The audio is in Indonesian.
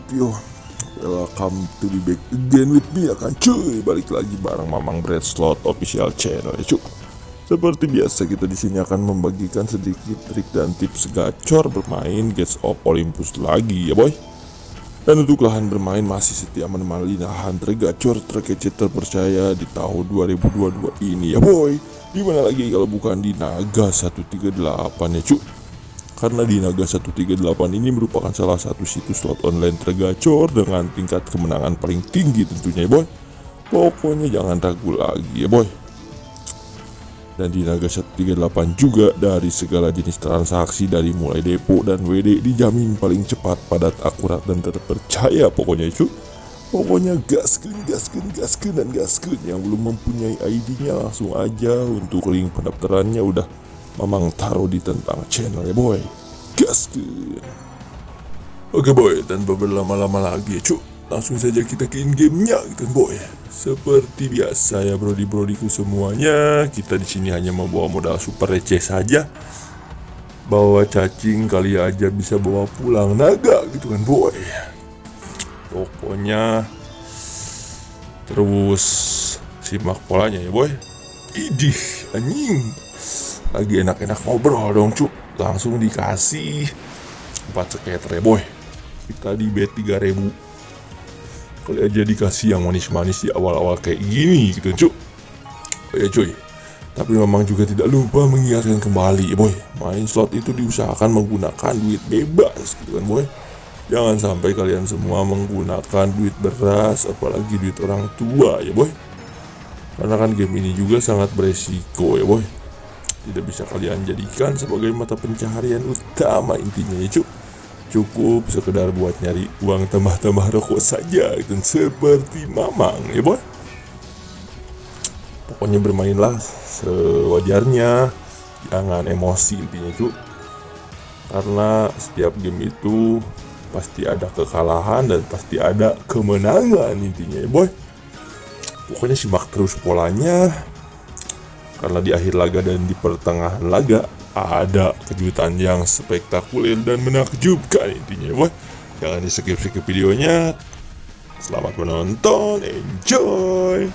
up yo Welcome to be back again with me akan cuy. Balik lagi bareng Mamang Bread Slot official channel ya cuy. Seperti biasa kita di sini akan membagikan sedikit trik dan tips gacor bermain Gates of Olympus lagi ya boy. Dan untuk lahan bermain masih setia menemani lahan tergacor terkece terpercaya di tahun 2022 ini ya boy. Di mana lagi kalau bukan di Naga 138 ya cuy karena di Naga 138 ini merupakan salah satu situs slot online tergacor dengan tingkat kemenangan paling tinggi tentunya ya boy. Pokoknya jangan ragu lagi ya boy. Dan di Naga 138 juga dari segala jenis transaksi dari mulai depo dan WD dijamin paling cepat padat akurat dan terpercaya pokoknya itu pokoknya gaskan gaskan gaskan dan gaskan yang belum mempunyai ID nya langsung aja untuk link pendaftarannya udah Mamang taruh di tentang channel ya boy. Gaskeun Oke boy. Tanpa berlama-lama lagi ya cuk. Langsung saja kita ke in gamenya gitu boy. Seperti biasa ya brodi-brodiku semuanya. Kita di sini hanya membawa modal super receh saja. Bawa cacing kali aja bisa bawa pulang naga gitu kan boy? Pokoknya Terus simak polanya ya boy. Idih anjing lagi enak-enak ngobrol dong cuk. Langsung dikasih 4 seketer ya boy. Kita di bet 3000 kali aja dikasih yang manis-manis di awal-awal kayak gini gitu cuk. Oh ya cuy. Tapi memang juga tidak lupa mengingatkan kembali ya boy. Main slot itu diusahakan menggunakan duit bebas gitu kan boy. Jangan sampai kalian semua menggunakan duit beras apalagi duit orang tua ya boy. Karena kan game ini juga sangat beresiko ya boy tidak bisa kalian jadikan sebagai mata pencaharian utama intinya ya cuk. Cukup sekedar buat nyari uang tambah-tambah rokok saja dan seperti mamang ya boy. Pokoknya bermainlah sewajarnya. Jangan emosi intinya cuk. Karena setiap game itu pasti ada kekalahan dan pasti ada kemenangan intinya ya boy. Pokoknya simak terus polanya karena di akhir laga dan di pertengahan laga ada kejutan yang spektakuler dan menakjubkan intinya. Boy jangan di skip skip videonya. Selamat menonton enjoy